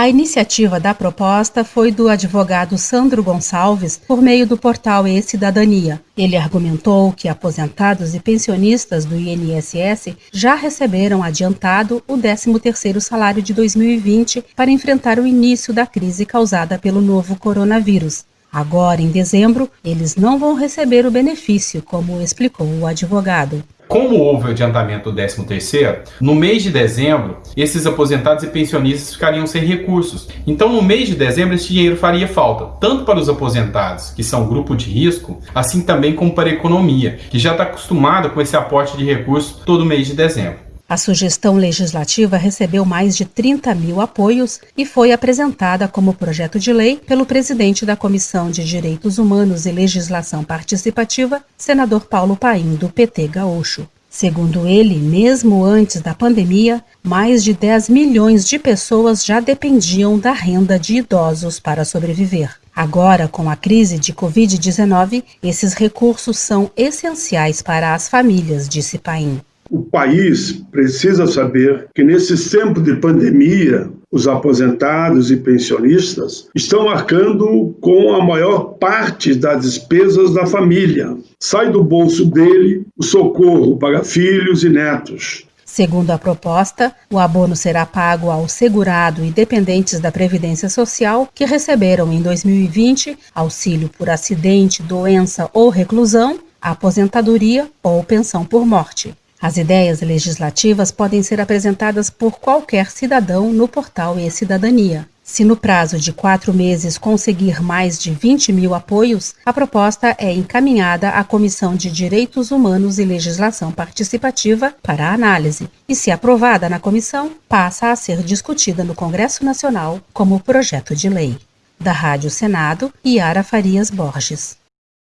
A iniciativa da proposta foi do advogado Sandro Gonçalves por meio do portal E-Cidadania. Ele argumentou que aposentados e pensionistas do INSS já receberam adiantado o 13º salário de 2020 para enfrentar o início da crise causada pelo novo coronavírus. Agora, em dezembro, eles não vão receber o benefício, como explicou o advogado. Como houve o adiantamento do 13º, no mês de dezembro, esses aposentados e pensionistas ficariam sem recursos. Então, no mês de dezembro, esse dinheiro faria falta, tanto para os aposentados, que são grupo de risco, assim também como para a economia, que já está acostumada com esse aporte de recursos todo mês de dezembro. A sugestão legislativa recebeu mais de 30 mil apoios e foi apresentada como projeto de lei pelo presidente da Comissão de Direitos Humanos e Legislação Participativa, senador Paulo Paim, do PT Gaúcho. Segundo ele, mesmo antes da pandemia, mais de 10 milhões de pessoas já dependiam da renda de idosos para sobreviver. Agora, com a crise de Covid-19, esses recursos são essenciais para as famílias, disse Paim. O país precisa saber que nesse tempo de pandemia, os aposentados e pensionistas estão arcando com a maior parte das despesas da família. Sai do bolso dele o socorro para filhos e netos. Segundo a proposta, o abono será pago ao segurado e dependentes da Previdência Social que receberam em 2020 auxílio por acidente, doença ou reclusão, aposentadoria ou pensão por morte. As ideias legislativas podem ser apresentadas por qualquer cidadão no portal e-Cidadania. Se no prazo de quatro meses conseguir mais de 20 mil apoios, a proposta é encaminhada à Comissão de Direitos Humanos e Legislação Participativa para análise e, se aprovada na comissão, passa a ser discutida no Congresso Nacional como projeto de lei. Da Rádio Senado, Yara Farias Borges.